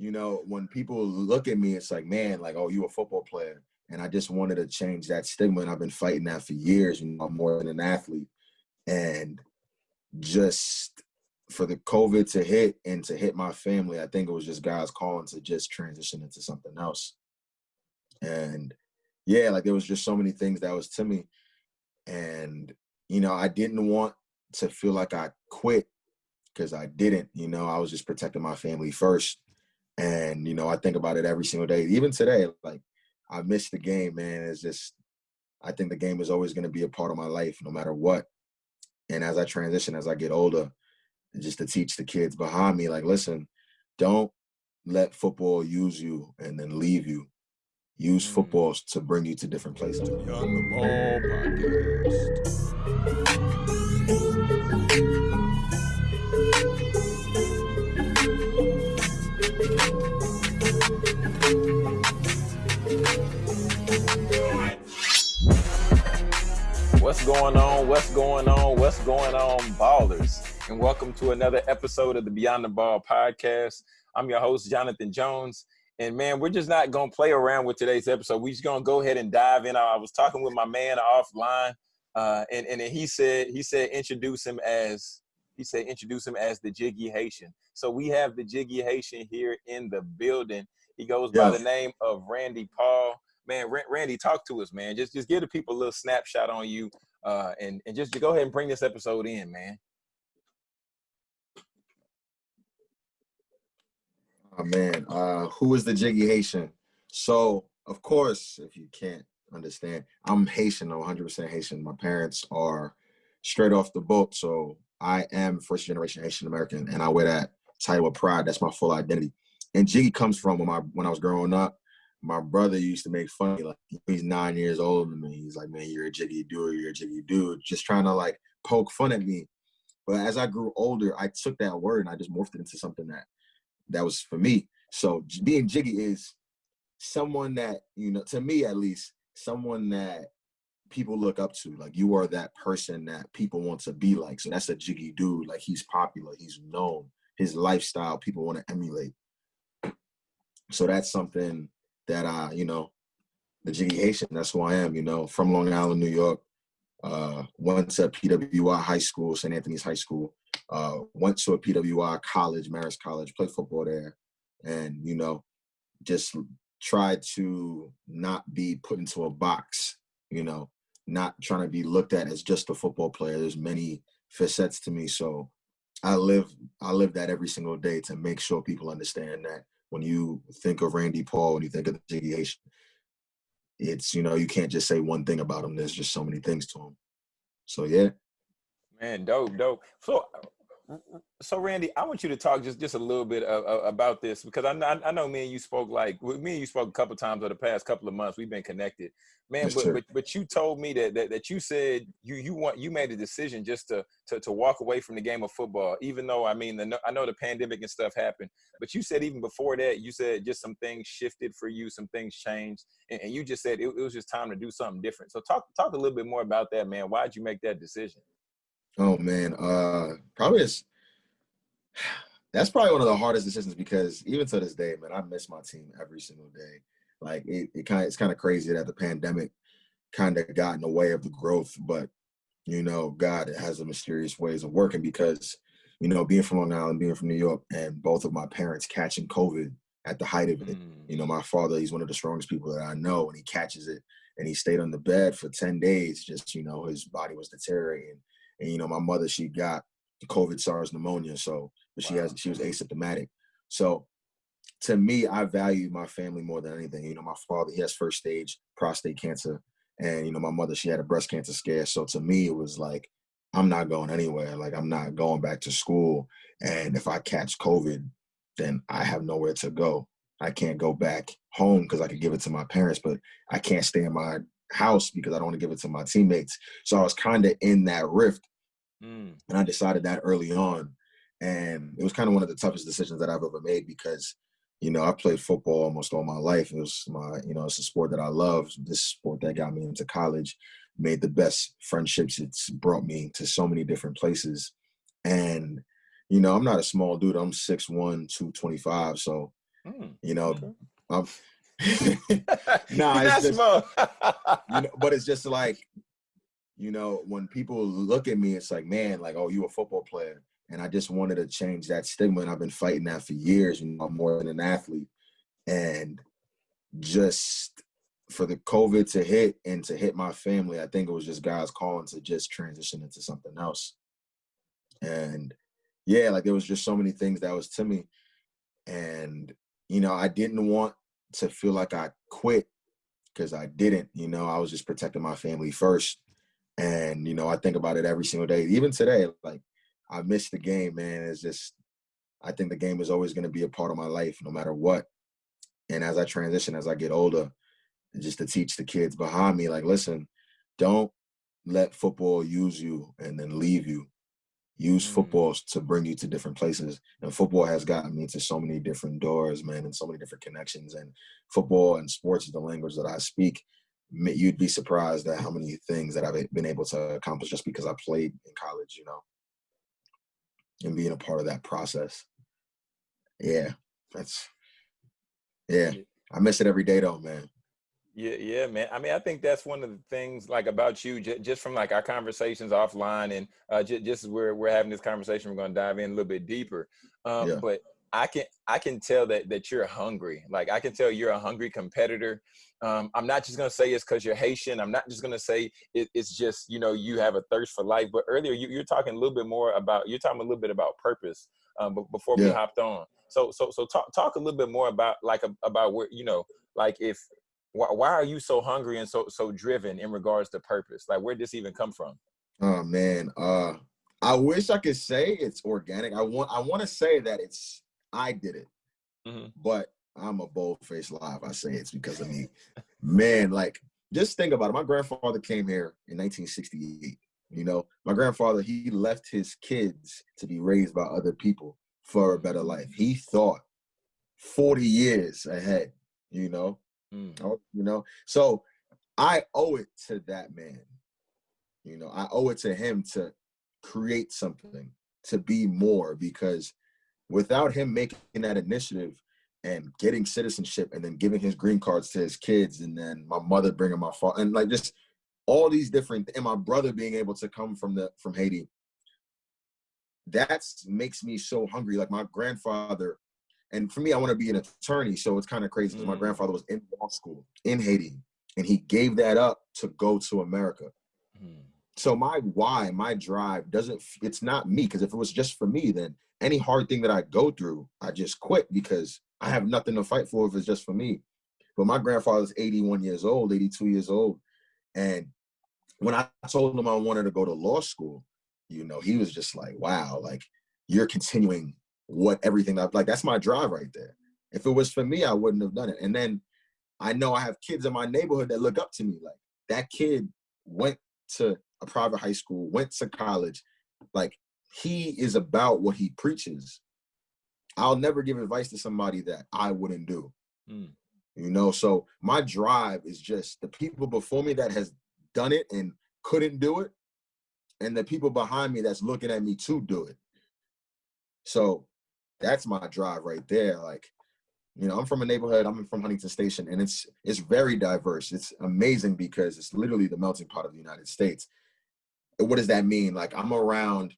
you know, when people look at me, it's like, man, like, oh, you a football player. And I just wanted to change that stigma. And I've been fighting that for years, you know, I'm more than an athlete. And just for the COVID to hit and to hit my family, I think it was just God's calling to just transition into something else. And yeah, like there was just so many things that was to me. And, you know, I didn't want to feel like I quit because I didn't, you know, I was just protecting my family first. And, you know, I think about it every single day. Even today, like I miss the game, man. It's just I think the game is always gonna be a part of my life no matter what. And as I transition, as I get older, just to teach the kids behind me, like, listen, don't let football use you and then leave you. Use mm. football to bring you to different places. What's going on? What's going on? What's going on, ballers? And welcome to another episode of the Beyond the Ball podcast. I'm your host, Jonathan Jones. And man, we're just not gonna play around with today's episode. We're just gonna go ahead and dive in. I was talking with my man offline, uh, and and he said he said introduce him as he said introduce him as the Jiggy Haitian. So we have the Jiggy Haitian here in the building. He goes by the name of Randy Paul man, Randy, talk to us, man. Just just give the people a little snapshot on you, uh, and and just go ahead and bring this episode in, man. Oh man, uh, who is the Jiggy Haitian? So of course, if you can't understand, I'm Haitian, I'm 100% Haitian. My parents are straight off the boat, so I am first generation Haitian American, and I wear that title with pride. That's my full identity. And Jiggy comes from when my when I was growing up my brother used to make fun of me, like he's nine years older than me. He's like, man, you're a jiggy dude, you're a jiggy dude, just trying to like poke fun at me. But as I grew older, I took that word and I just morphed it into something that that was for me. So being jiggy is someone that, you know, to me at least, someone that people look up to. Like you are that person that people want to be like. So that's a jiggy dude. Like he's popular, he's known, his lifestyle, people want to emulate. So that's something that I, you know, the Jiggy Haitian, that's who I am, you know, from Long Island, New York. Uh, went to PWI High School, St. Anthony's High School. Uh, went to a PWI college, Marist College, played football there. And, you know, just tried to not be put into a box, you know, not trying to be looked at as just a football player. There's many facets to me. So I live I live that every single day to make sure people understand that when you think of Randy Paul, when you think of the Haitian, it's you know you can't just say one thing about him. There's just so many things to him. So yeah. Man, dope, dope. So so Randy, I want you to talk just just a little bit of, of, about this because I, I know me and you spoke like me and you spoke a couple times over the past couple of months. We've been connected, man. But, but, but you told me that, that that you said you you want you made a decision just to to to walk away from the game of football, even though I mean the, I know the pandemic and stuff happened, but you said even before that you said just some things shifted for you, some things changed, and, and you just said it, it was just time to do something different. So talk talk a little bit more about that, man. Why did you make that decision? Oh man, uh, probably it's that's probably one of the hardest decisions because even to this day, man, I miss my team every single day. Like it, it kind of it's kind of crazy that the pandemic kind of got in the way of the growth, but you know, God it has a mysterious ways of working because you know, being from Long Island, being from New York, and both of my parents catching COVID at the height of it. Mm. You know, my father, he's one of the strongest people that I know, and he catches it, and he stayed on the bed for ten days. Just you know, his body was deteriorating, and you know, my mother, she got COVID SARS pneumonia. So, but she has she was asymptomatic. So, to me, I value my family more than anything. You know, my father he has first stage prostate cancer, and you know, my mother she had a breast cancer scare. So to me, it was like I'm not going anywhere. Like I'm not going back to school. And if I catch COVID, then I have nowhere to go. I can't go back home because I could give it to my parents, but I can't stay in my house because I don't want to give it to my teammates. So I was kind of in that rift Mm. And I decided that early on. And it was kind of one of the toughest decisions that I've ever made because, you know, I played football almost all my life. It was my, you know, it's a sport that I love. This sport that got me into college, made the best friendships. It's brought me to so many different places. And, you know, I'm not a small dude. I'm 6'1", 225. So Mm, you know, okay. I'm, nah, it's just, you know, but it's just like, you know, when people look at me, it's like, man, like, oh, you a football player. And I just wanted to change that stigma. And I've been fighting that for years, you know, I'm more than an athlete. And just for the COVID to hit and to hit my family, I think it was just God's calling to just transition into something else. And yeah, like there was just so many things that was to me. And, you know, I didn't want to feel like I quit because I didn't, you know, I was just protecting my family first. And, you know, I think about it every single day. Even today, like I miss the game, man. It's just I think the game is always gonna be a part of my life no matter what. And as I transition, as I get older, just to teach the kids behind me, like, listen, don't let football use you and then leave you. Use mm. football to bring you to different places. And football has gotten me to so many different doors, man, and so many different connections. And football and sports is the language that I speak. You'd be surprised at how many things that I've been able to accomplish just because I played in college, you know, and being a part of that process. Yeah, that's, yeah, I miss it every day though, man. Yeah, yeah, man. I mean, I think that's one of the things like about you, j- just from like our conversations offline, and uh, just as we're we're having this conversation, we're going to dive in a little bit deeper. Um, yeah. But I can I can tell that that you're hungry. Like I can tell you're a hungry competitor. Um, I'm not just gonna say it's because you're Haitian. I'm not just gonna say it, it's just you know you have a thirst for life. But earlier you, you're talking a little bit more about you're talking a little bit about purpose. Um, but before yeah. we hopped on, so so so talk talk a little bit more about like about where you know like if why, why are you so hungry and so so driven in regards to purpose? Like where did this even come from? Oh man, uh, I wish I could say it's organic. I want I want to say that it's I did it, mm-hmm. but I'm a bold faced if I say it's because of me. man, like just think about it. My grandfather came here in 1968. You know, my grandfather he left his kids to be raised by other people for a better life. He thought 40 years ahead. You know, Mm. Oh, you know, so I owe it to that man. You know, I owe it to him to create something, to be more, because without him making that initiative and getting citizenship and then giving his green cards to his kids and then my mother bringing my father and like just all these different and my brother being able to come from the from Haiti that makes me so hungry like my grandfather and for me, I want to be an attorney. So it's kind of crazy because mm. my grandfather was in law school in Haiti and he gave that up to go to America. Mm. So my why, my drive doesn't, it's not me. Because if it was just for me, then any hard thing that I go through, I just quit because I have nothing to fight for if it's just for me. But my grandfather's 81 years old, 82 years old. And when I told him I wanted to go to law school, you know, he was just like, wow, like you're continuing what everything I've like that's my drive right there. If it was for me, I wouldn't have done it. And then I know I have kids in my neighborhood that look up to me. Like that kid went to a private high school, went to college. Like he is about what he preaches. I'll never give advice to somebody that I wouldn't do. Mm. You know, so my drive is just the people before me that has done it and couldn't do it, and the people behind me that's looking at me to do it. So that's my drive right there. Like, you know, I'm from a neighborhood, I'm from Huntington Station, and it's it's very diverse. It's amazing because it's literally the melting pot of the United States. What does that mean? Like I'm around,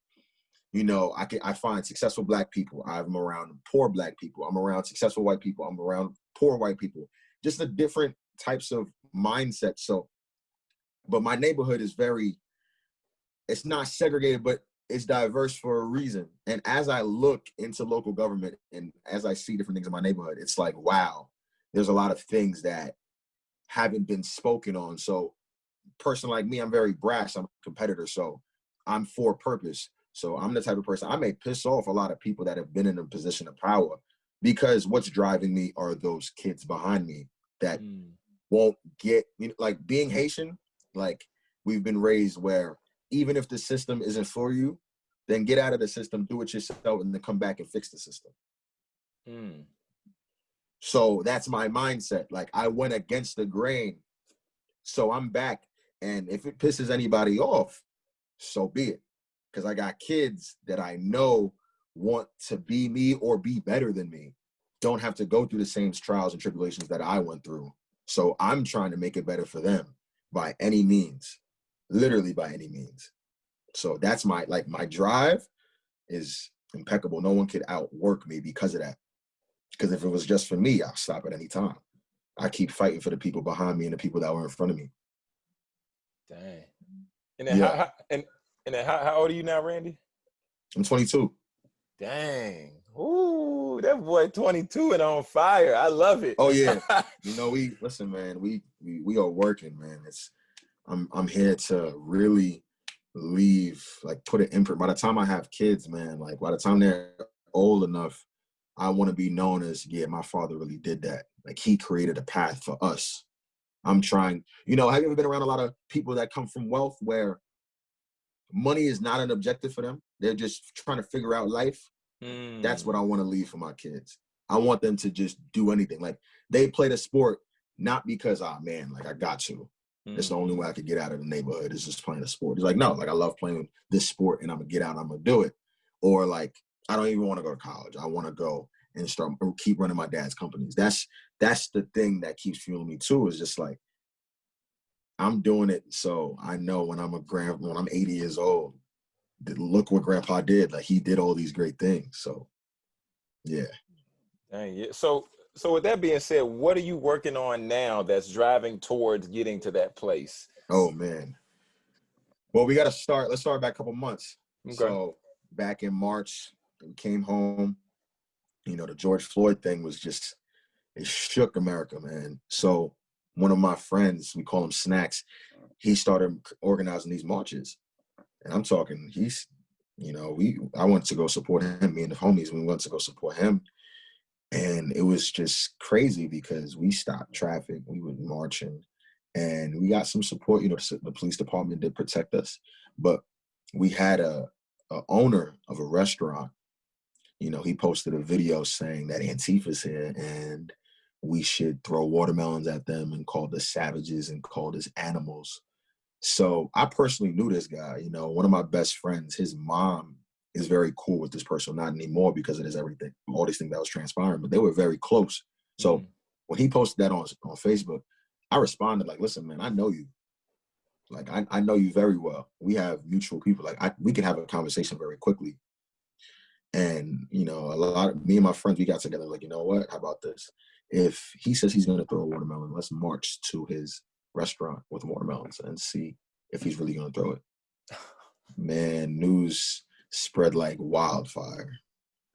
you know, I can I find successful black people. I'm around poor black people. I'm around successful white people. I'm around poor white people. Just the different types of mindsets. So, but my neighborhood is very, it's not segregated, but it's diverse for a reason. And as I look into local government and as I see different things in my neighborhood, it's like, wow, there's a lot of things that haven't been spoken on. So person like me, I'm very brash, I'm a competitor. So I'm for purpose. So I'm the type of person I may piss off a lot of people that have been in a position of power because what's driving me are those kids behind me that mm. won't get you know, like being Haitian, like we've been raised where even if the system isn't for you, then get out of the system, do it yourself, and then come back and fix the system. Mm. So that's my mindset. Like I went against the grain. So I'm back. And if it pisses anybody off, so be it. Because I got kids that I know want to be me or be better than me. don't have to go through the same trials and tribulations that I went through. So I'm trying to make it better for them by any means, literally by any means. So that's my like my drive is impeccable. No one could outwork me because of that. Because if it was just for me, I'll stop at any time. I keep fighting for the people behind me and the people that were in front of me. Dang. And yeah. how, and, and then how, how old are you now, Randy? I'm 22. Dang. Ooh, that boy 22 and on fire. I love it. Oh yeah. you know, we listen, man, we, we we are working, man. It's I'm I'm here to really leave, like put an imprint. By the time I have kids, man, like by the time they're old enough, I want to be known as, yeah, my father really did that. Like he created a path for us. I'm trying, you know, have you ever been around a lot of people that come from wealth where money is not an objective for them? They're just trying to figure out life. Mm. That's what I want to leave for my kids. I want them to just do anything. Like they play the sport not because, ah, oh, man, like I got to. Mm. It's the only way I could get out of the neighborhood is just playing a sport. It's like, no, like I love playing this sport and I'm gonna get out, I'm gonna do it. Or like, I don't even want to go to college. I want to go and start or keep running my dad's companies. That's that's the thing that keeps fueling me too. Is just like I'm doing it so I know when I'm a grand when I'm 80 years old, look what Grandpa did. Like he did all these great things. So yeah. Dang yeah. So so with that being said, what are you working on now that's driving towards getting to that place? Oh man. Well, we got to start. Let's start back a couple months. Okay. So back in March, we came home. You know, the George Floyd thing was just it shook America, man. So one of my friends, we call him Snacks, he started organizing these marches. And I'm talking, he's, you know, we I went to go support him, me and the homies, we went to go support him. And it was just crazy because we stopped traffic, we were marching, and we got some support. You know, the police department did protect us, but we had a, a owner of a restaurant. You know, he posted a video saying that Antifa's here and we should throw watermelons at them and call us savages and call us animals. So I personally knew this guy, you know, one of my best friends, his mom is very cool with this person, not anymore because it is everything, all these things that was transpiring, but they were very close. So mm-hmm. when he posted that on, on Facebook, I responded like, listen, man, I know you. Like, I, I know you very well. We have mutual people. Like, I, we can have a conversation very quickly. And, you know, a lot of me and my friends, we got together like, you know what, how about this? If he says he's going to throw a watermelon, let's march to his restaurant with watermelons and see if he's really going to throw it. Man, news spread like wildfire.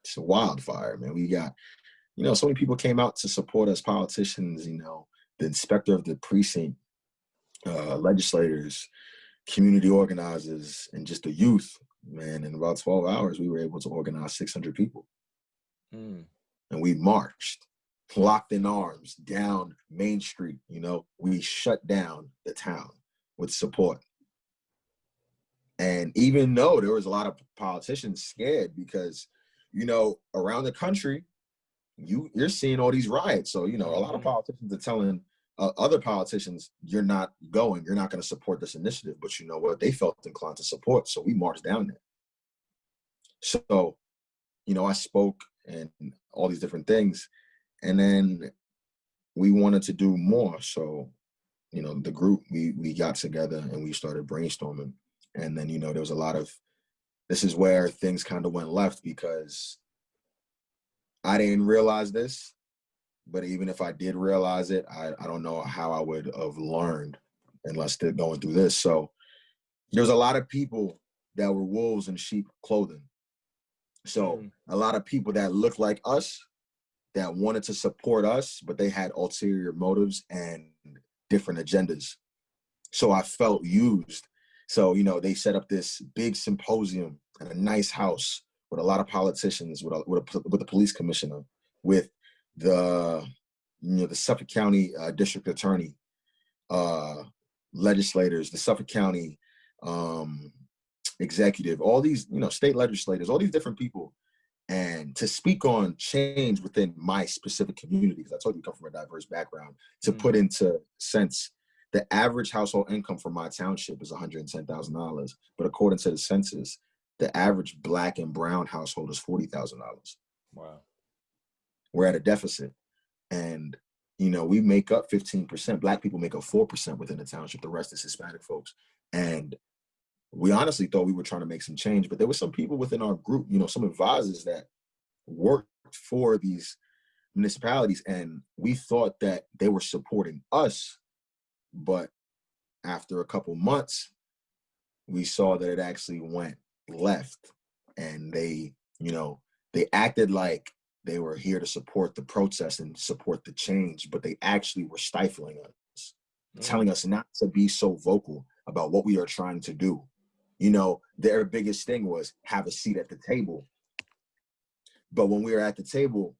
It's a wildfire, man. We got, you know, so many people came out to support us, politicians, you know, the inspector of the precinct, uh, legislators, community organizers, and just the youth. Man, in about 12 hours, we were able to organize 600 people. Mm. And we marched locked in arms down Main Street. You know, we shut down the town with support. And even though there was a lot of politicians scared because, you know, around the country, you you're seeing all these riots. So you know, a lot of mm-hmm. politicians are telling uh, other politicians, "You're not going. You're not going to support this initiative." But you know what? They felt inclined to support, so we marched down there. So, you know, I spoke and all these different things, and then we wanted to do more. So you know the group we we got together and we started brainstorming. And then you know there was a lot of this is where things kind of went left because i didn't realize this but even if i did realize it i, I don't know how i would have learned unless they're going through this. So there's a lot of people that were wolves in sheep clothing. So mm. a lot of people that look like us that wanted to support us, but they had ulterior motives and different agendas. So I felt used. So, you know, they set up this big symposium in a nice house with a lot of politicians, with a, with, a, with the police commissioner, with the, you know, the Suffolk County uh, district attorney, uh, legislators, the Suffolk County um, executive, all these, you know, state legislators, all these different people and to speak on change within my specific community, because I told you I come from a diverse background, to mm-hmm. put into sense the average household income for my township is $110,000. But according to the census, the average black and brown household is $40,000. Wow. we're at a deficit. And, you know, we make up 15%. Black people make up 4% within the township. The rest is Hispanic folks. And we honestly thought we were trying to make some change, but there were some people within our group, you know, some advisors that worked for these municipalities and we thought that they were supporting us but after a couple months we saw that it actually went left and they you know they acted like they were here to support the protest and support the change but they actually were stifling us mm. telling us not to be so vocal about what we are trying to do you know their biggest thing was have a seat at the table but when we were at the table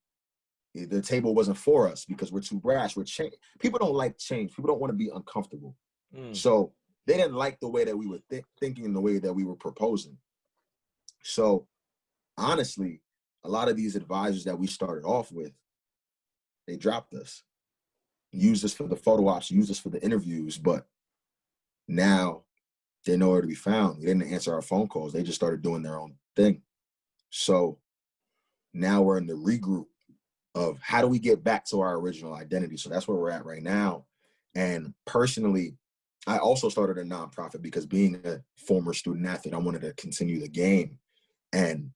the table wasn't for us because we're too brash. We're change. People don't like change. People don't want to be uncomfortable. Mm. So they didn't like the way that we were th thinking and the way that we were proposing. So honestly, a lot of these advisors that we started off with, they dropped us, used us for the photo ops, used us for the interviews, but now they're nowhere to be found. They didn't answer our phone calls. They just started doing their own thing. So now we're in the regroup of how do we get back to our original identity? So that's where we're at right now. And personally, I also started a nonprofit because being a former student athlete, I wanted to continue the game. And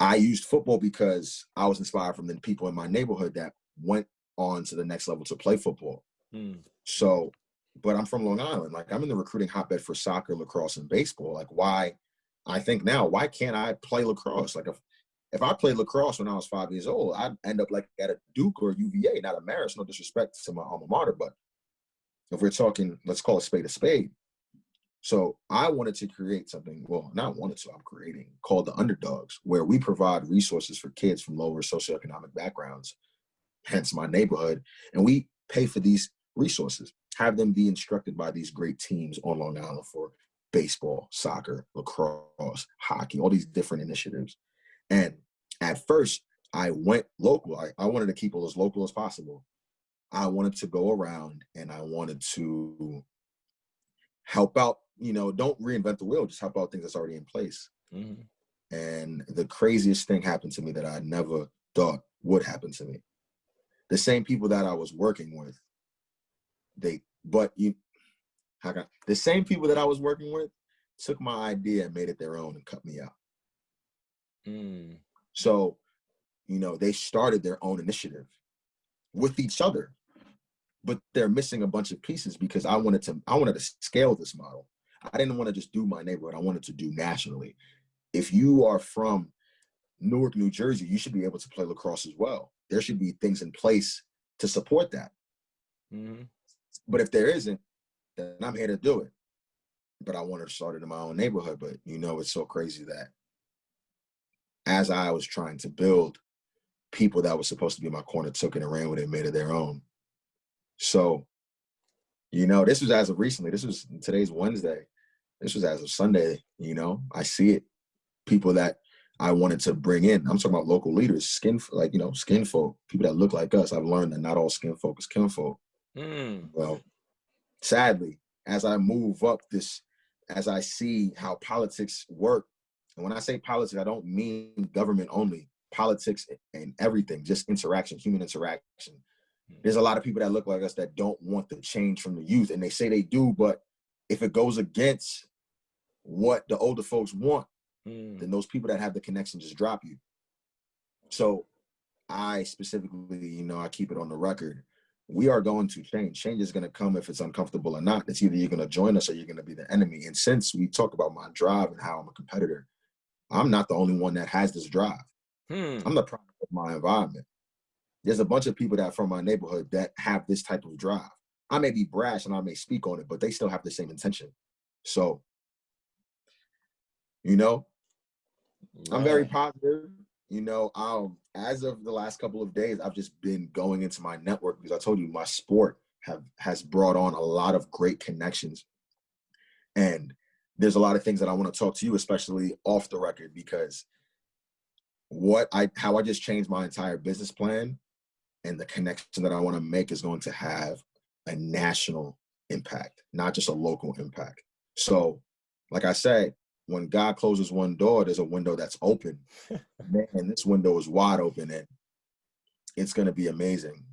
I used football because I was inspired from the people in my neighborhood that went on to the next level to play football. Hmm. So, but I'm from Long Island. Like I'm in the recruiting hotbed for soccer, lacrosse, and baseball. Like why, I think now, why can't I play lacrosse? Like if if I played lacrosse when I was five years old, I'd end up like at a Duke or UVA, not a Marist. No disrespect to my alma mater, but if we're talking, let's call a spade a spade. So I wanted to create something, well, not wanted to, I'm creating, called the Underdogs, where we provide resources for kids from lower socioeconomic backgrounds, hence my neighborhood, and we pay for these resources, have them be instructed by these great teams on Long Island for baseball, soccer, lacrosse, hockey, all these different initiatives. And at first, I went local. I, I wanted to keep it as local as possible. I wanted to go around and I wanted to help out, you know, don't reinvent the wheel, just help out things that's already in place. Mm. And the craziest thing happened to me that I never thought would happen to me. The same people that I was working with, they, but you, how can, the same people that I was working with took my idea and made it their own and cut me out. Mm. So, you know, they started their own initiative with each other, but they're missing a bunch of pieces because I wanted to, I wanted to scale this model. I didn't want to just do my neighborhood. I wanted to do nationally. If you are from Newark, New Jersey, you should be able to play lacrosse as well. There should be things in place to support that. Mm -hmm. But if there isn't, then I'm here to do it. But I wanted to start it in my own neighborhood. But you know, it's so crazy that as I was trying to build, people that were supposed to be my corner took it and ran with it and made it their own. So, you know, this was as of recently. This was today's Wednesday. This was as of Sunday. You know, I see it. People that I wanted to bring in. I'm talking about local leaders, skin like you know, skin folk, people that look like us. I've learned that not all skin folk is kin folk. Mm. Well, sadly, as I move up this, as I see how politics work and when I say politics, I don't mean government only, politics and everything, just interaction, human interaction. There's a lot of people that look like us that don't want the change from the youth and they say they do, but if it goes against what the older folks want, mm. then those people that have the connection just drop you. So I specifically, you know, I keep it on the record. We are going to change. Change is going to come if it's uncomfortable or not. It's either you're going to join us or you're going to be the enemy. And since we talk about my drive and how I'm a competitor, I'm not the only one that has this drive. Hmm. I'm the product of my environment. There's a bunch of people that from my neighborhood that have this type of drive. I may be brash and I may speak on it, but they still have the same intention. So, you know, right. I'm very positive. You know, um, as of the last couple of days, I've just been going into my network because I told you my sport have has brought on a lot of great connections. And there's a lot of things that I want to talk to you, especially off the record, because what I how I just changed my entire business plan and the connection that I want to make is going to have a national impact, not just a local impact. So, like I said, when God closes one door, there's a window that's open. Man, this window is wide open. And it's gonna be amazing.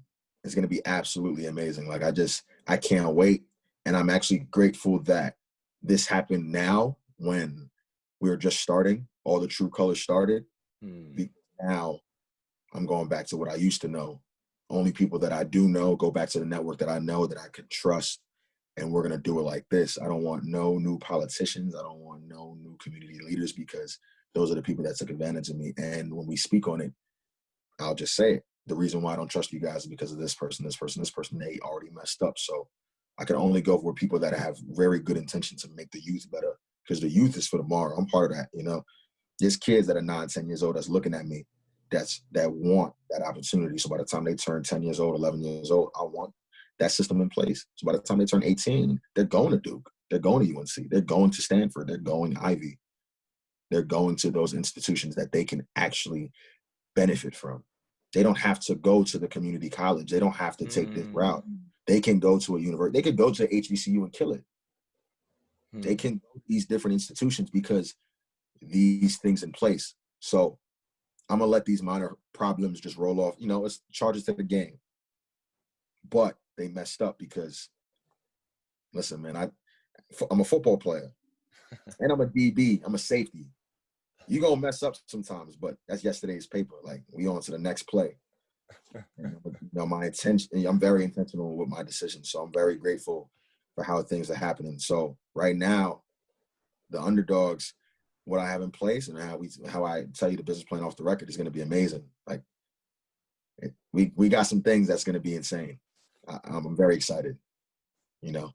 It's gonna be absolutely amazing. Like I just I can't wait. And I'm actually grateful that this happened now when we were just starting, all the true colors started. Hmm. Now I'm going back to what I used to know. Only people that I do know go back to the network that I know that I can trust. And we're gonna do it like this. I don't want no new politicians. I don't want no new community leaders because those are the people that took advantage of me. And when we speak on it, I'll just say it. The reason why I don't trust you guys is because of this person, this person, this person. They already messed up. So I can only go for people that have very good intention to make the youth better because the youth is for tomorrow. I'm part of that, you know. There's kids that are nine, 10 years old that's looking at me that's that want that opportunity. So by the time they turn 10 years old, 11 years old, I want that system in place. So by the time they turn 18, they're going to Duke, they're going to UNC, they're going to Stanford, they're going Ivy. They're going to those institutions that they can actually benefit from. They don't have to go to the community college. They don't have to take mm. this route. They can go to a university. They could go to HBCU and kill it. Mm. They can go these different institutions because these things in place. So I'm gonna let these minor problems just roll off. You know, it's charges to the game. But they messed up because, listen, man, I, I'm a football player, and I'm a DB. I'm a safety. You gonna mess up sometimes, but that's yesterday's paper. Like we on to the next play. you know, my intention. I'm very intentional with my decisions, so I'm very grateful for how things are happening. So right now, the underdogs what I have in place and how we how I tell you the business plan off the record is going to be amazing. Like we we got some things that's going to be insane. I, I'm very excited. You know.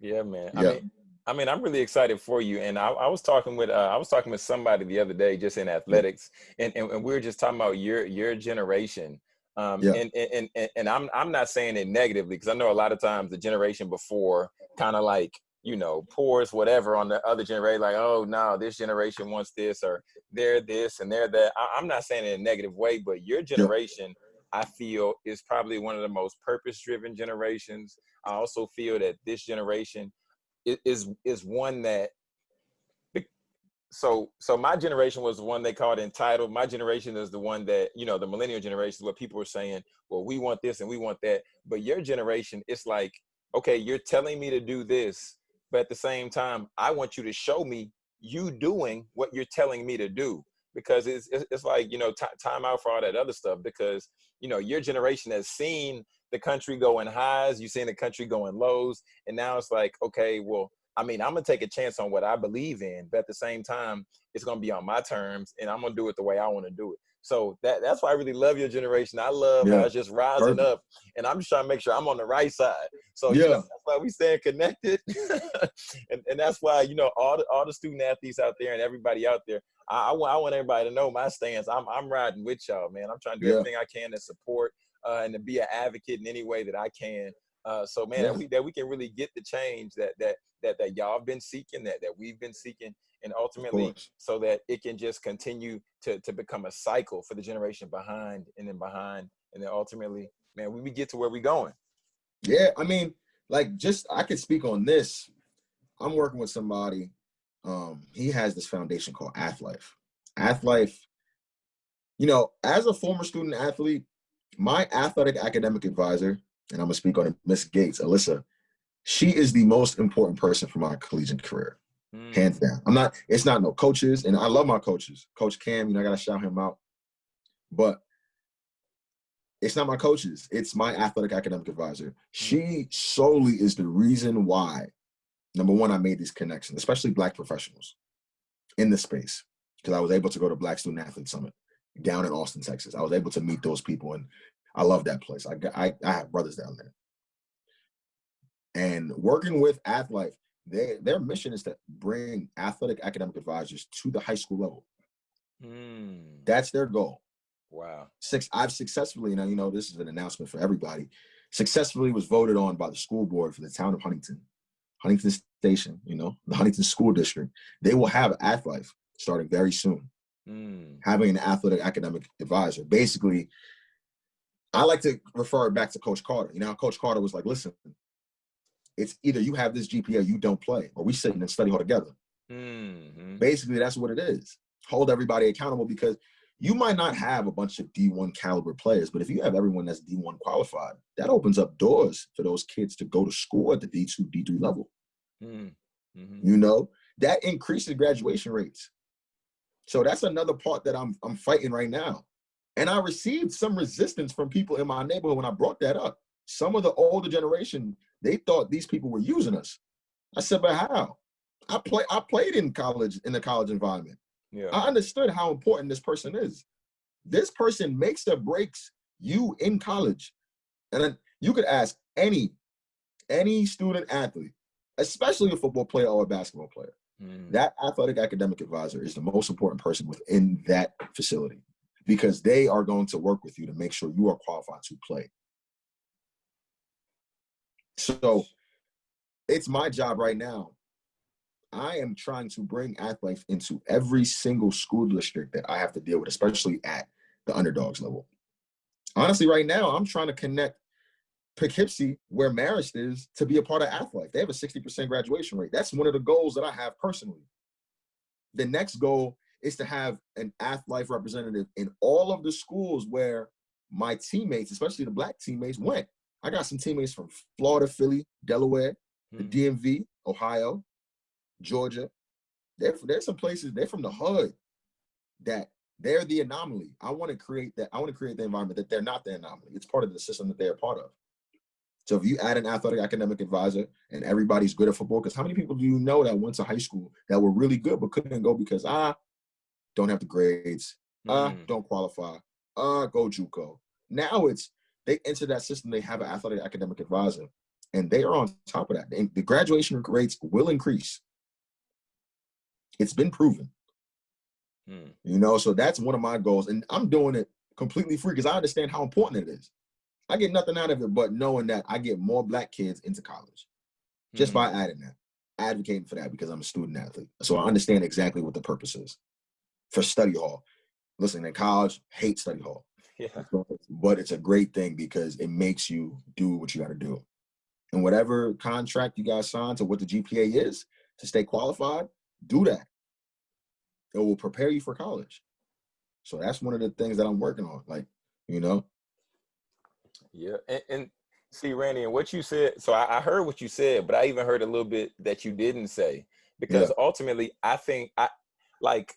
Yeah, man. Yeah. I mean, I mean, I'm really excited for you. And I, I was talking with uh, I was talking with somebody the other day just in athletics, and, and, and we were just talking about your your generation. Um, yeah. and, and, and, and I'm, I'm not saying it negatively because I know a lot of times the generation before kind of like you know, pours whatever on the other generation, like, oh no, this generation wants this or they're this and they're that. I, am not saying it in a negative way, but your generation, I feel, is probably one of the most purpose-driven generations. I also feel that this generation is is one that so so my generation was the one they called entitled. My generation is the one that, you know, the millennial generation, where people are saying, well, we want this and we want that. But your generation, it's like, okay, you're telling me to do this, but at the same time, I want you to show me you doing what you're telling me to do because it's, it's like, you know, time out for all that other stuff because, you know, your generation has seen the country going highs, you've seen the country going lows. And now it's like, okay, well, I mean, I'm gonna take a chance on what I believe in, but at the same time, it's gonna be on my terms and I'm gonna do it the way I wanna do it. So that that's why I really love your generation. I love yeah. how it's just rising Perfect. up, and I'm just trying to make sure I'm on the right side. So yeah, you know, that's why we staying connected, and and that's why you know all the all the student athletes out there and everybody out there. I, I want I want everybody to know my stance. I'm I'm riding with y'all, man. I'm trying to do yeah. everything I can to support uh, and to be an advocate in any way that I can. Uh, so man, yeah. that we that we can really get the change that that that that y'all have been seeking, that that we've been seeking, and ultimately so that it can just continue to to become a cycle for the generation behind and then behind, and then ultimately, man, we we get to where we're going. Yeah, I mean, like just I could speak on this. I'm working with somebody. Um, he has this foundation called Athlife. Athlife, you know, as a former student athlete, my athletic academic advisor, and I'm gonna speak on it, Miss Gates, Alyssa, she is the most important person for my collegiate career, mm. hands down. I'm not, it's not no coaches, and I love my coaches. Coach Cam, you know, I gotta shout him out. But it's not my coaches, it's my athletic academic advisor. She solely is the reason why, number one, I made these connections, especially black professionals in the space, because I was able to go to Black Student Athlete Summit down in Austin, Texas. I was able to meet those people, and I love that place. I, I, I have brothers down there. And working with Athlife, they, their mission is to bring athletic academic advisors to the high school level. Mm. That's their goal. Wow. Six, I've successfully, now you know, this is an announcement for everybody, successfully was voted on by the school board for the town of Huntington, Huntington Station, you know, the Huntington School District. They will have Athlife starting very soon. Mm. Having an athletic academic advisor. Basically, I like to refer back to Coach Carter. You know, Coach Carter was like, listen, it's either you have this GPA, you don't play, or we sit in and study hall together. Mm -hmm. Basically, that's what it is. Hold everybody accountable because you might not have a bunch of D1 caliber players, but if you have everyone that's D1 qualified, that opens up doors for those kids to go to school at the D2, D3 level. Mm. hmm You know, that increases graduation rates. So that's another part that I'm I'm fighting right now. And I received some resistance from people in my neighborhood when I brought that up. Some of the older generation, they thought these people were using us. I said, but how? I play I played in college in the college environment. Yeah. I understood how important this person is. This person makes or breaks you in college. And then you could ask any, any student athlete, especially a football player or a basketball player. Mm. That athletic academic advisor is the most important person within that facility because they are going to work with you to make sure you are qualified to play. So it's my job right now I am trying to bring AthLife into every single school district that I have to deal with, especially at the underdogs level. Honestly, right now, I'm trying to connect Poughkeepsie, where Marist is, to be a part of AthLife. They have a 60% graduation rate. That's one of the goals that I have personally. The next goal is to have an AthLife representative in all of the schools where my teammates, especially the black teammates, went. I got some teammates from Florida, Philly, Delaware, the Mm. DMV, Ohio, Georgia. They're, there's some places, they're from the hood that they're the anomaly. I want to create that. I want to create the environment that they're not the anomaly. It's part of the system that they're part of. So if you add an athletic academic advisor and everybody's good at football, because how many people do you know that went to high school that were really good but couldn't go because I don't have the grades, uh, Mm. don't qualify, uh, go JUCO. Now it's they enter that system. They have an athletic academic advisor, and they are on top of that. The graduation rates will increase. It's been proven, Mm. you know. So that's one of my goals, and I'm doing it completely free because I understand how important it is. I get nothing out of it but knowing that I get more black kids into college just Mm. by adding that, advocating for that because I'm a student athlete. So I understand exactly what the purpose is for study hall. Listen, in college, hate study hall. Yeah. but it's a great thing because it makes you do what you got to do. And whatever contract you guys sign to what the GPA is to stay qualified, do that. It will prepare you for college. So that's one of the things that I'm working on. Like, you know, Yeah, and, and see, Randy, and what you said. So I, I heard what you said, but I even heard a little bit that you didn't say because ultimately, I think I like.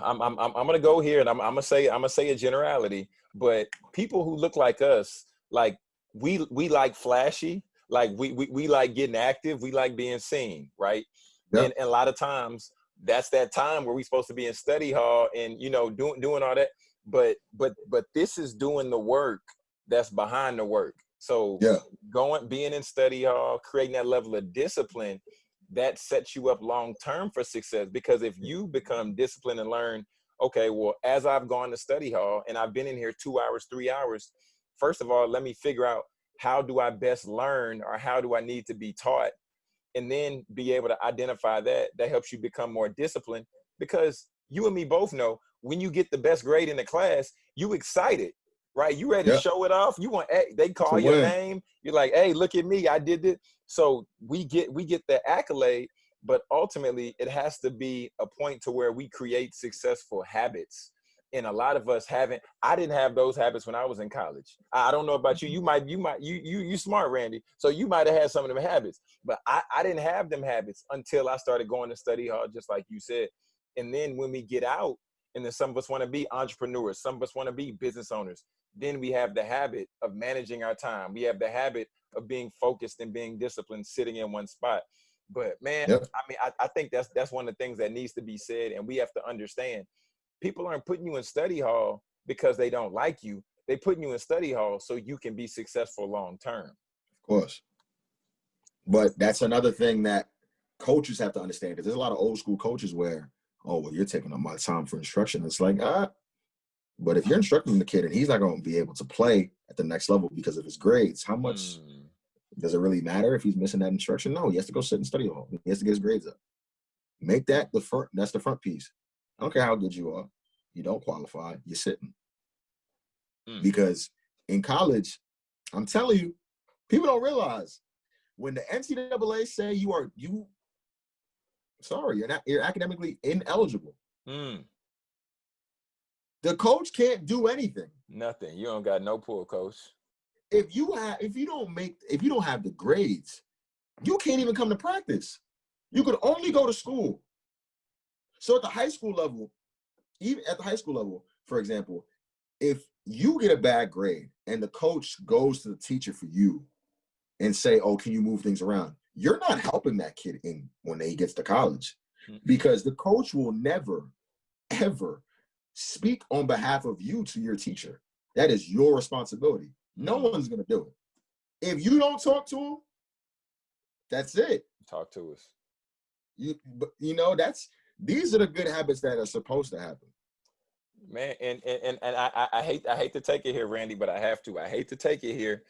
I'm I'm I'm I'm gonna go here, and I'm I'm gonna say I'm gonna say a generality, but people who look like us, like we we like flashy, like we we, we like getting active, we like being seen, right? Yeah. And, and a lot of times that's that time where we're supposed to be in study hall and you know doing doing all that but but but this is doing the work that's behind the work so Yeah. going being in study hall creating that level of discipline that sets you up long term for success because if you become disciplined and learn okay well as i've gone to study hall and i've been in here two hours three hours first of all let me figure out how do i best learn or how do i need to be taught and then be able to identify that that helps you become more disciplined because you and me both know when you get the best grade in the class you excited right? You ready Yeah. to show it off? You want hey, they call your name. You're like hey look at me i did it so we get we get the accolade but ultimately it has to be a point to where we create successful habits. And a lot of us haven't i didn't have those habits when i was in college. I I don't know about you you might you might you you you smart randy so you might have had some of them habits but I, I didn't have them habits until I started going to study hall, just like you said. And then when we get out, and then some of us want to be entrepreneurs, some of us want to be business owners, then we have the habit of managing our time. We have the habit of being focused and being disciplined, sitting in one spot. But man, Yep. I mean, I, I think that's that's one of the things that needs to be said, and we have to understand. People aren't putting you in study hall because they don't like you. They putting you in study hall so you can be successful long term. of course. But that's another thing that coaches have to understand because there's a lot of old school coaches where, oh, well, you're taking up my time for instruction. It's like, ah, but if you're instructing the kid and he's not going to be able to play at the next level because of his grades, how much Mm, does it really matter if he's missing that instruction? No, he has to go sit in study hall. He has to get his grades up. Make that the front. That's the front piece. I don't care how good you are. You don't qualify. You're sitting. Mm. Because in college, I'm telling you, people don't realize when the NCAA say you are you. Sorry, you're not. You're academically ineligible. mm, The coach can't do anything. Nothing. You don't got no pull, coach. If you have, if you don't make, if you don't have the grades, you can't even come to practice. You could only go to school. So at the high school level, even at the high school level, for example, if you get a bad grade and the coach goes to the teacher for you and say, "Oh, can you move things around?" You're not helping that kid in when he gets to college Mhm. because the coach will never, ever speak on behalf of you to your teacher. That is your responsibility. No Mhm. one's gonna do it. If you don't talk to him, that's it. Talk to us. You, but you know, that's these are the good habits that are supposed to happen. man and and and, and I, I- I hate i hate to take it here randy but i have to i hate to take it here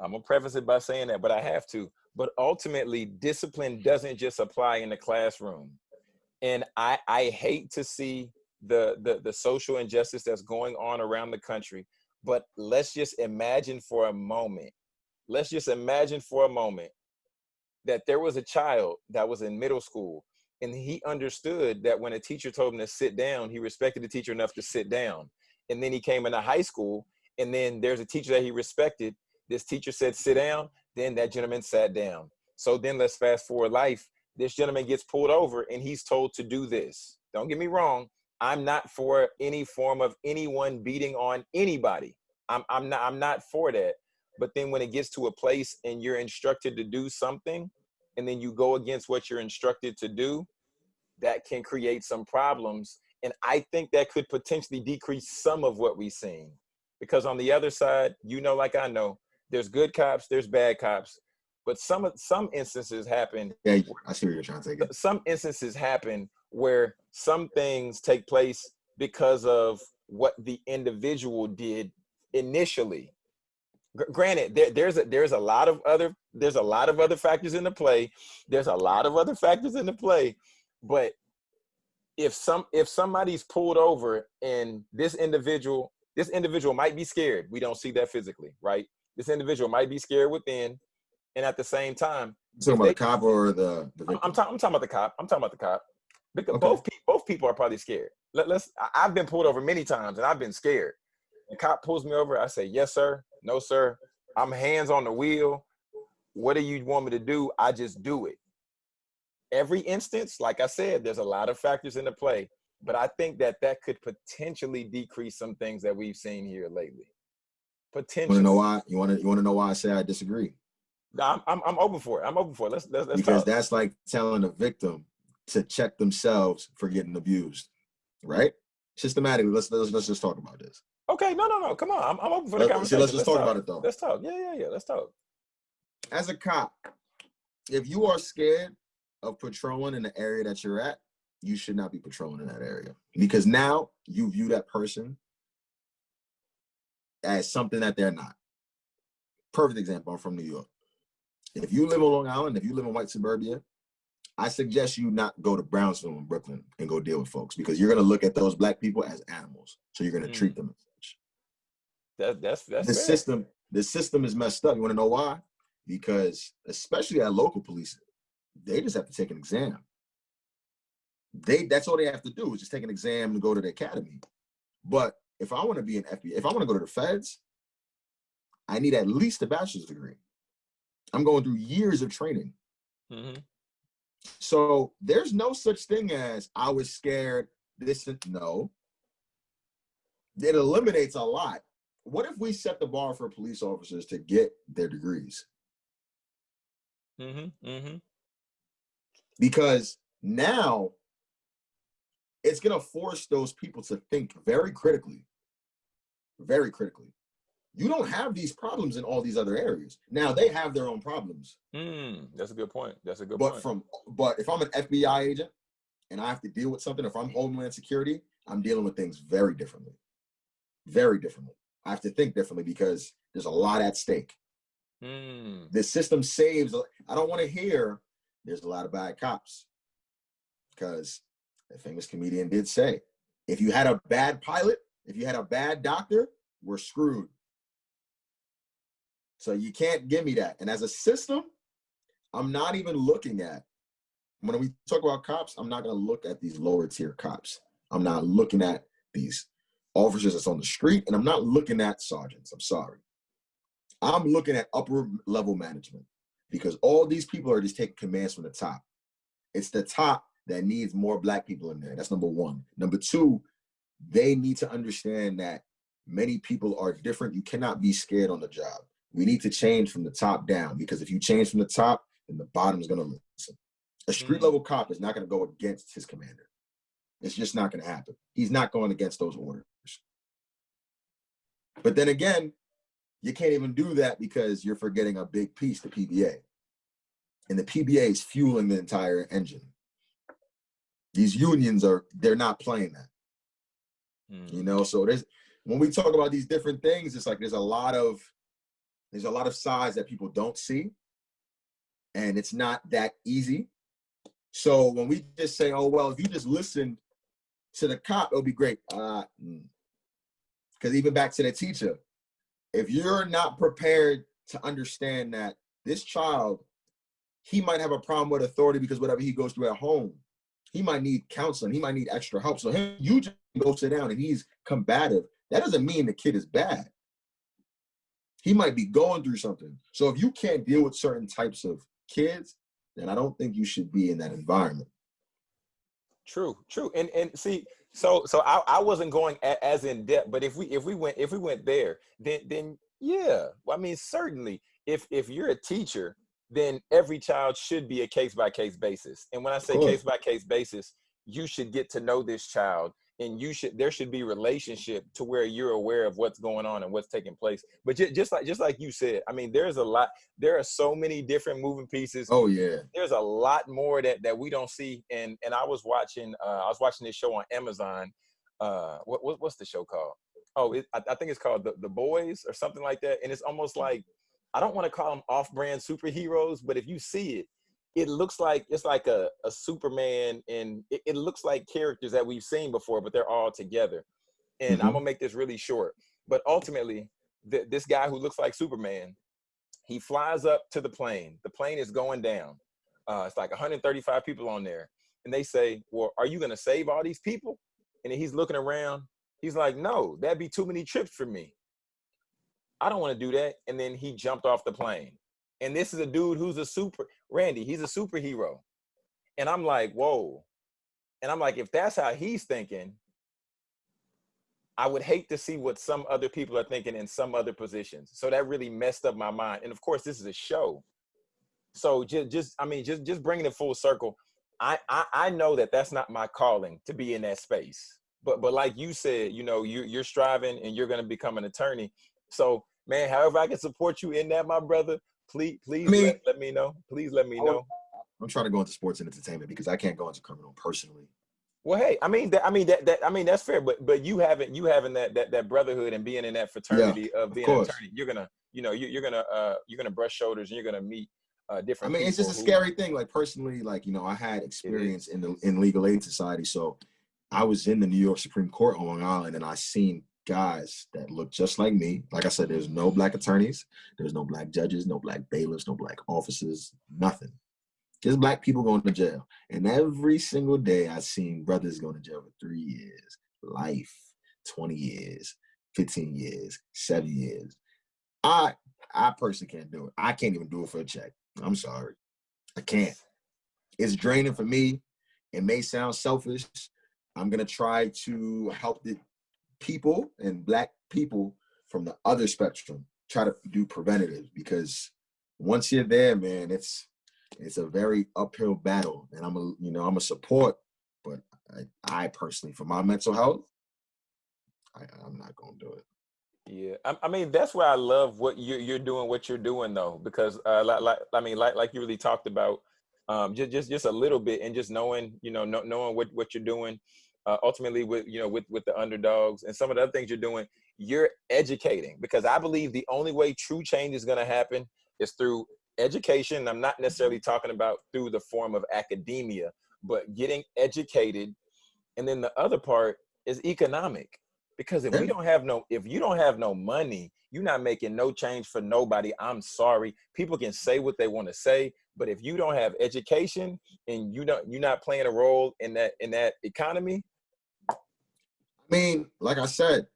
i'm gonna preface it by saying that but i have to but ultimately discipline doesn't just apply in the classroom and i i hate to see the the, the social injustice that's going on around the country but let's just imagine for a moment let's just imagine for a moment that there was a child that was in middle school and he understood that when a teacher told him to sit down, he respected the teacher enough to sit down. And then he came into high school, and then there's a teacher that he respected. This teacher said, sit down. Then that gentleman sat down. So then let's fast forward life. This gentleman gets pulled over and he's told to do this. Don't get me wrong. I'm not for any form of anyone beating on anybody. I'm, I'm not I'm not for that. But then when it gets to a place and you're instructed to do something, and then you go against what you're instructed to do, that can create some problems. And I think that could potentially decrease some of what we've seen. Because on the other side, you know, like I know, there's good cops, there's bad cops, but some some instances happen. Yeah, I see where you're trying to it. Some instances happen where some things take place because of what the individual did initially. Gr- granted there, there's a there's a lot of other there's a lot of other factors into play there's a lot of other factors in the play but if some if somebody's pulled over and this individual this individual might be scared we don't see that physically right this individual might be scared within and at the same time talking about the cop or the, the I'm? I'm, ta- I'm talking about the cop. I'm talking about the cop. Because Okay. both people, both people are probably scared. Let, let's. I- I've been pulled over many times, and I've been scared. The cop pulls me over. I say, "Yes, sir. No, sir. I'm hands on the wheel. What do you want me to do? I just do it." Every instance, like I said, there's a lot of factors into play, but I think that that could potentially decrease some things that we've seen here lately. You want to know why? You want to you want to know why I say I disagree? I'm, I'm, I'm open for it. I'm open for it. Let's let's, let's because talk. that's like telling a victim to check themselves for getting abused, right? Systematically, let's let's, let's just talk about this. Okay, no, no, no. Come on. I'm, I'm open for the Let's, conversation. let's just talk talk. about it though. Let's talk. Yeah, yeah, yeah. Let's talk. As a cop, if you are scared of patrolling in the area that you're at, you should not be patrolling in that area because now you view that person as something that they're not. Perfect example. I'm from New York. If you live on Long Island, if you live in white suburbia, I suggest you not go to Brownsville in Brooklyn and go deal with folks because you're gonna look at those black people as animals. So you're gonna Mm. treat them as such. That, that's that's The fair. system, the system is messed up. You want to know why? Because especially at local police, they just have to take an exam. They that's all they have to do is just take an exam and go to the academy. But if I want to be an FBI, if I want to go to the feds, I need at least a bachelor's degree. I'm going through years of training. Mhm. So there's no such thing as I was scared. This and no. It eliminates a lot. What if we set the bar for police officers to get their degrees? Mhm. Mhm. Because now it's going to force those people to think very critically. Very critically. You don't have these problems in all these other areas. Now they have their own problems. Mm, that's a good point. That's a good but point. from but if I'm an FBI agent and I have to deal with something, if I'm Homeland Security, I'm dealing with things very differently. Very differently. I have to think differently because there's a lot at stake. Mm, The system saves. I don't want to hear there's a lot of bad cops because a famous comedian did say, if you had a bad pilot, if you had a bad doctor, we're screwed. So you can't give me that. And as a system, I'm not even looking at when we talk about cops, I'm not going to look at these lower tier cops. I'm not looking at these officers that's on the street, and I'm not looking at sergeants. I'm sorry. I'm looking at upper level management because all these people are just taking commands from the top. It's the top that needs more black people in there. That's number one. Number two, they need to understand that many people are different. You cannot be scared on the job. We need to change from the top down because if you change from the top, then the bottom is going to listen. A street mm. level cop is not going to go against his commander. It's just not going to happen. He's not going against those orders. But then again, you can't even do that because you're forgetting a big piece, the PBA. And the PBA is fueling the entire engine. These unions are, they're not playing that. Mm. You know, so there's, when we talk about these different things, it's like there's a lot of, there's a lot of sides that people don't see. And it's not that easy. So when we just say, oh, well, if you just listen to the cop, it'll be great. Uh, because mm. even back to the teacher, if you're not prepared to understand that this child, he might have a problem with authority because whatever he goes through at home, he might need counseling, he might need extra help. So him, you just go sit down and he's combative. That doesn't mean the kid is bad. He might be going through something. So if you can't deal with certain types of kids, then I don't think you should be in that environment. True, true. And and see, so so I, I wasn't going a, as in depth, but if we if we went if we went there, then then yeah. Well, I mean, certainly if if you're a teacher, then every child should be a case by case basis. And when I say case by case basis, you should get to know this child and you should there should be relationship to where you're aware of what's going on and what's taking place. But just, like just like you said i mean there's a lot there are so many different moving pieces. Oh yeah. There's a lot more that that we don't see. And and i was watching uh i was watching this show on amazon. Uh what, what what's the show called? Oh it, I, I think it's called the, the boys or something like that. And it's almost like i don't want to call them off-brand superheroes but if you see it it looks like it's like a, a Superman and it, it, looks like characters that we've seen before, but they're all together. And mm-hmm. I'm gonna make this really short. But ultimately, th- this guy who looks like Superman, he flies up to the plane. The plane is going down. Uh, it's like 135 people on there. And they say, Well, are you gonna save all these people? And he's looking around. He's like, No, that'd be too many trips for me. I don't want to do that. And then he jumped off the plane. And this is a dude who's a super Randy, he's a superhero. And I'm like, whoa. And I'm like, if that's how he's thinking, I would hate to see what some other people are thinking in some other positions. So that really messed up my mind. And of course, this is a show. So just, just I mean, just, just bringing it full circle. I, I, I know that that's not my calling to be in that space. But, but like you said, you know, you, you're striving and you're going to become an attorney. So, man, however I can support you in that, my brother, please please I mean, let, let, me know. Please let me know. I'm trying to go into sports and entertainment because i can't go into criminal personally. Well hey i mean that i mean that, that i mean that's fair but but you haven't you having that that, that brotherhood and being in that fraternity yeah, of being of an attorney you're gonna you know you, are gonna uh you're gonna brush shoulders and you're gonna meet uh different i mean it's just a scary thing like personally like you know i had experience in the in legal aid society so i was in the new york supreme court on long island and i seen guys that look just like me. Like I said, there's no black attorneys, there's no black judges, no black bailiffs, no black officers, nothing. Just black people going to jail. And every single day I've seen brothers going to jail for three years, life, 20 years, 15 years, seven years. I I personally can't do it. I can't even do it for a check. I'm sorry. I can't. It's draining for me. It may sound selfish. I'm gonna try to help the people and black people from the other spectrum try to do preventative because once you're there, man, it's it's a very uphill battle. And I'm a you know I'm a support, but I, I personally, for my mental health, I, I'm not gonna do it. Yeah, I, I, mean that's why I love what you're you're doing, what you're doing though, because uh, like, like I mean, like like you really talked about, um, just just just a little bit, and just knowing, you know, knowing what what you're doing, uh, ultimately with you know with with the underdogs and some of the other things you're doing you're educating because i believe the only way true change is going to happen is through education. I'm not necessarily talking about through the form of academia but getting educated. And then the other part is economic because if we don't have no if you don't have no money you're not making no change for nobody. I'm sorry. People can say what they want to say but if you don't have education and you don't you're not playing a role in that in that economy I mean, like I said,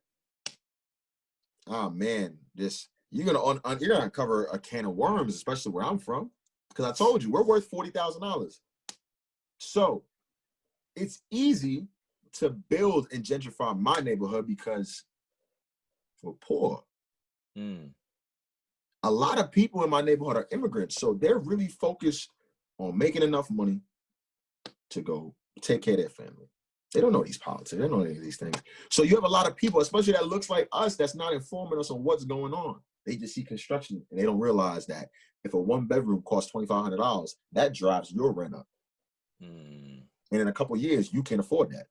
oh man, this you're gonna un, un, you're gonna uncover a can of worms, especially where I'm from, because I told you we're worth forty thousand dollars. So it's easy to build and gentrify my neighborhood because we're poor. Mm. A lot of people in my neighborhood are immigrants, so they're really focused on making enough money to go take care of their family. They don't know these politics. They don't know any of these things. So you have a lot of people, especially that looks like us, that's not informing us on what's going on. They just see construction and they don't realize that if a one bedroom costs twenty five hundred dollars, that drives your rent up. Mm. And in a couple years, you can't afford that.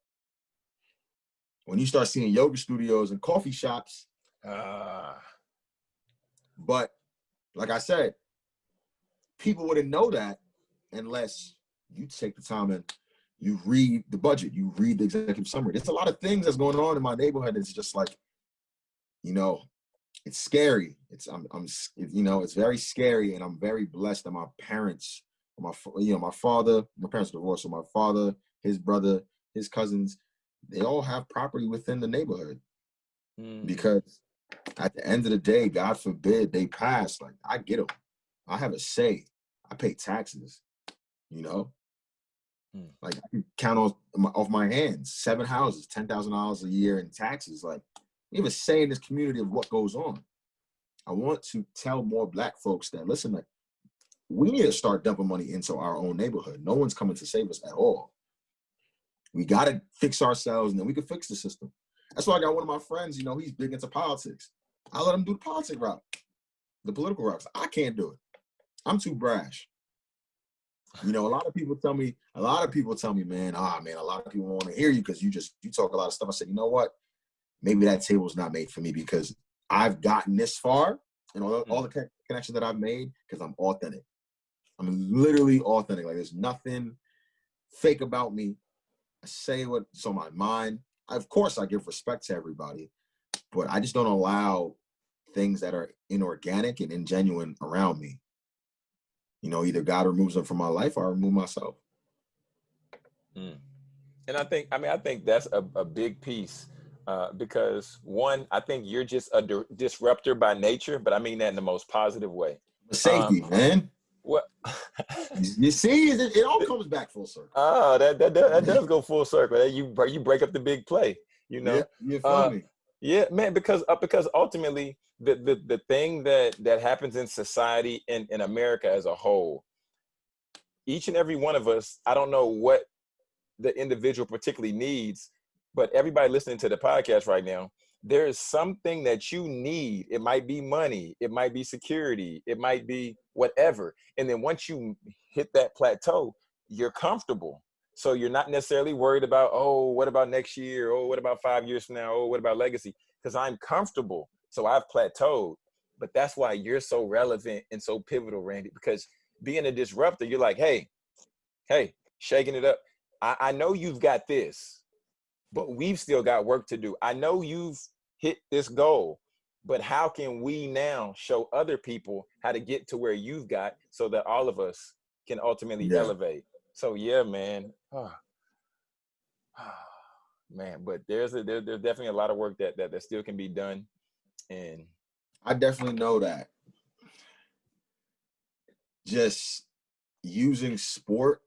When you start seeing yoga studios and coffee shops, Ah. but like I said, people wouldn't know that unless you take the time and you read the budget, you read the executive summary. There's a lot of things that's going on in my neighborhood. It's just like, you know, it's scary. It's I'm I'm you know, it's very scary, and I'm very blessed that my parents, my you know, my father, my parents divorced, so my father, his brother, his cousins, they all have property within the neighborhood Mm. because at the end of the day, God forbid they pass. Like I get them, I have a say. I pay taxes. You know, Hmm. like count on my, off my hands seven houses, ten thousand dollars a year in taxes. Like we have a say in this community of what goes on. I want to tell more Black folks that listen, like we need to start dumping money into our own neighborhood. No one's coming to save us at all. We got to fix ourselves, and then we can fix the system. That's why I got one of my friends. You know, he's big into politics. I let him do the politic route, the political route. I can't do it. I'm too brash. You know, a lot of people tell me, a lot of people tell me, man, ah, man, a lot of people want to hear you because you just you talk a lot of stuff. I said, you know what? Maybe that table's not made for me because I've gotten this far and all, all the connections that I've made because I'm authentic. I'm literally authentic. Like there's nothing fake about me. I say what's on my mind. Of course, I give respect to everybody, but I just don't allow things that are inorganic and ingenuine around me. You know, either God removes them from my life or I remove myself. Mm. And I think, I mean, I think that's a, a big piece uh, because one, I think you're just a di- disruptor by nature, but I mean that in the most positive way. Safety, Um, man. What? You- see, it, it all comes back full circle. oh, that, that, that, that does go full circle. You, you break up the big play, you know? yeah, you uh, me? Yeah, man, because uh, because ultimately the, the the thing that that happens in society in in America as a whole, each and every one of us, I don't know what the individual particularly needs, but everybody listening to the podcast right now, there is something that you need. It might be money, it might be security, it might be whatever. And then once you hit that plateau, you're comfortable. So you're not necessarily worried about, oh, what about next year? Oh, what about five years from now? Oh, what about legacy? Because I'm comfortable. So I've plateaued. But that's why you're so relevant and so pivotal, Randy, because being a disruptor, you're like, hey, hey, shaking it up. I, I know you've got this, but we've still got work to do. I know you've hit this goal, but how can we now show other people how to get to where you've got so that all of us can ultimately Yeah. elevate? So yeah, man. Ah. Ah, man, but there's a there, there's definitely a lot of work that, that that still can be done. And I definitely know that. Just using sport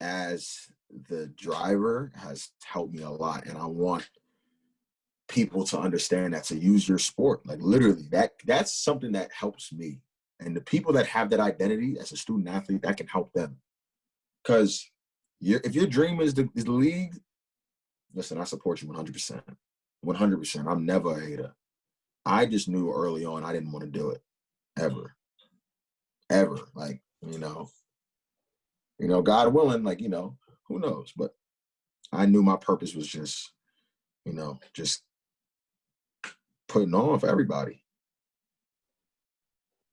as the driver has helped me a lot. And I want people to understand that to use your sport. Like literally, that that's something that helps me. And the people that have that identity as a student athlete, that can help them. Because if your dream is the, is the league, listen, I support you 100%. 100%. I'm never a hater. I just knew early on I didn't want to do it ever. Ever. Like, you know, you know, God willing, like, you know, who knows? But I knew my purpose was just, you know, just putting on for everybody.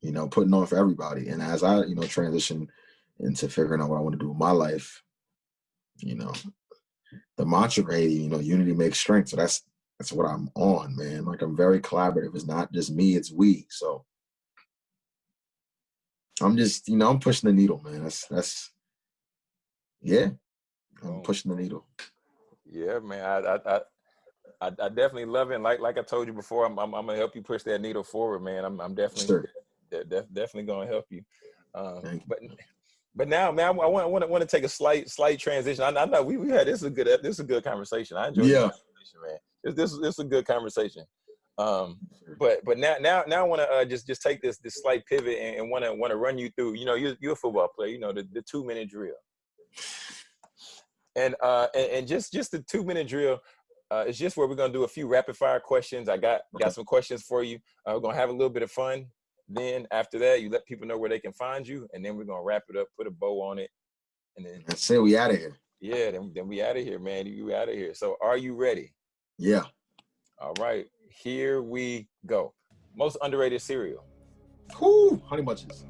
You know, putting on for everybody. And as I, you know, transition into figuring out what I want to do with my life, you know, the mantra, hey, you know, unity makes strength. So that's that's what I'm on, man. Like I'm very collaborative. It's not just me, it's we. So I'm just, you know, I'm pushing the needle, man. That's that's yeah. I'm Boom. pushing the needle. Yeah, man. I, I, I, I definitely love it. And like, like I told you before, I'm, I'm, I'm, gonna help you push that needle forward, man. I'm, I'm definitely, Sure. De- definitely gonna help you. Um, but, but now, man, I want, want to, want to take a slight, slight transition. I, I know we, we had this is a good, this is a good conversation. I enjoyed Yeah. the conversation, man. This, this, this is a good conversation. Um, but, but now, now, now I want to uh, just, just take this, this slight pivot and, and want to, want to run you through. You know, you're, you're a football player. You know, the, the two minute drill. And, uh, and, and just, just the two minute drill. Uh, it's just where we're gonna do a few rapid fire questions. I got got some questions for you. Uh, we're gonna have a little bit of fun. Then after that, you let people know where they can find you, and then we're gonna wrap it up, put a bow on it, and then That's it. We out of here. yeah, then then we out of here, man. You out of here. So are you ready? Yeah. All right, here we go. Most underrated cereal. Whoo, honey bunches.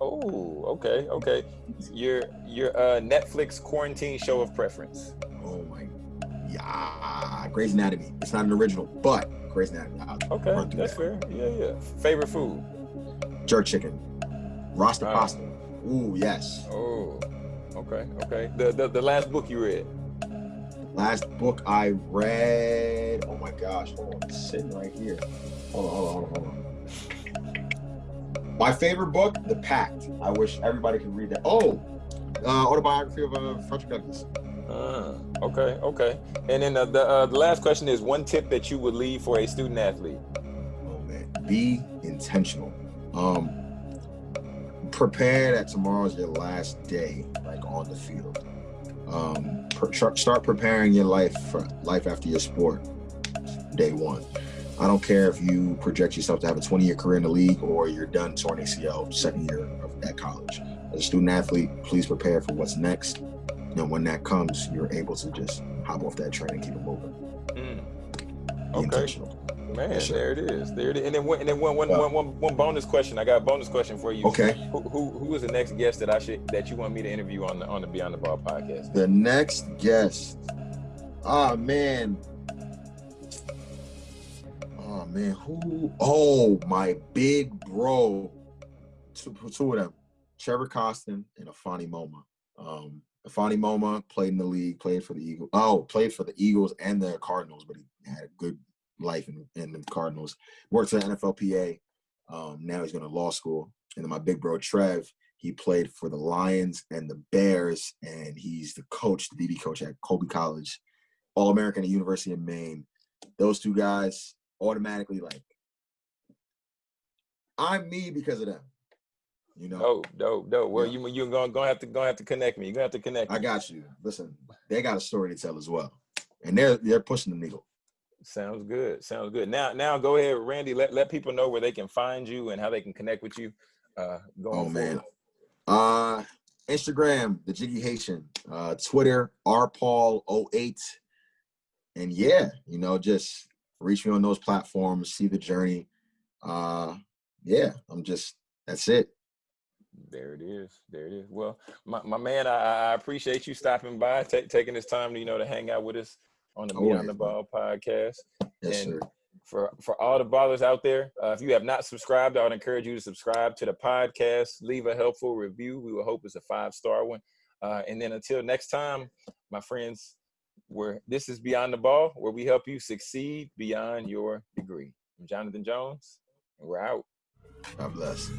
Oh, okay, okay. Your your uh, Netflix quarantine show of preference. Oh my. Yeah. Grey's Anatomy. It's not an original, but Grey's Anatomy. I'll Okay, that's that. fair. Yeah, yeah. Favorite food. Jerk chicken. Rasta Wow. pasta. Ooh, yes. Oh, okay, okay. The, the the last book you read. Last book I read. Oh my gosh. Hold on. It's sitting right here. Hold on, hold on, hold on, hold on. My favorite book, The Pact. I wish everybody could read that. Oh, uh, autobiography of uh, Frederick Douglass. Uh, okay, okay. And then uh, the uh, the last question is one tip that you would leave for a student athlete. Oh man, be intentional. Um, prepare that tomorrow's your last day, like on the field. Um, start preparing your life for life after your sport, day one. I don't care if you project yourself to have a 20 year career in the league or you're done torn ACL second year of, at college. As a student athlete, please prepare for what's next. And when that comes, you're able to just hop off that train and keep it moving. Mm. Okay, intentional. Man, there it is. There it is. And then one, and then one, one, Yeah. one, one, one bonus question. I got a bonus question for you. Okay. Who, who who is the next guest that I should that you want me to interview on the on the Beyond the Ball podcast? The next guest. Ah man. Oh man, who? Oh, my big bro. Two, two of them. Trevor Costin and Afani Moma. Um, Afani Moma played in the league, played for the Eagles. Oh, played for the Eagles and the Cardinals, but he had a good life in, in the Cardinals. Worked for the NFLPA. Um, now he's going to law school. And then my big bro Trev, he played for the Lions and the Bears, and he's the coach, the DB coach at Colby College, All American at University of Maine. Those two guys automatically like I'm me because of them. You know, Oh, dope, dope. Well, Yeah. you you gonna gonna have to gonna have to connect me. You're gonna have to connect. I got you. Listen, they got a story to tell as well, and they're they're pushing the needle. Sounds good. Sounds good. Now, now go ahead, Randy. Let, let people know where they can find you and how they can connect with you. Uh, going Oh man. forward. Uh Instagram, the Jiggy Haitian. Uh Twitter, rpaul08. And yeah, you know, just reach me on those platforms, see the journey. Uh yeah, I'm just that's it. There it is. There it is. Well, my, my man, I, I appreciate you stopping by, ta- taking this time, to, you know, to hang out with us on the Beyond the Ball podcast. Yes, And sir. For for all the ballers out there, uh, if you have not subscribed, I would encourage you to subscribe to the podcast. Leave a helpful review. We will hope it's a five star one. Uh, and then until next time, my friends, where this is Beyond the Ball, where we help you succeed beyond your degree. I'm Jonathan Jones, and we're out. God bless.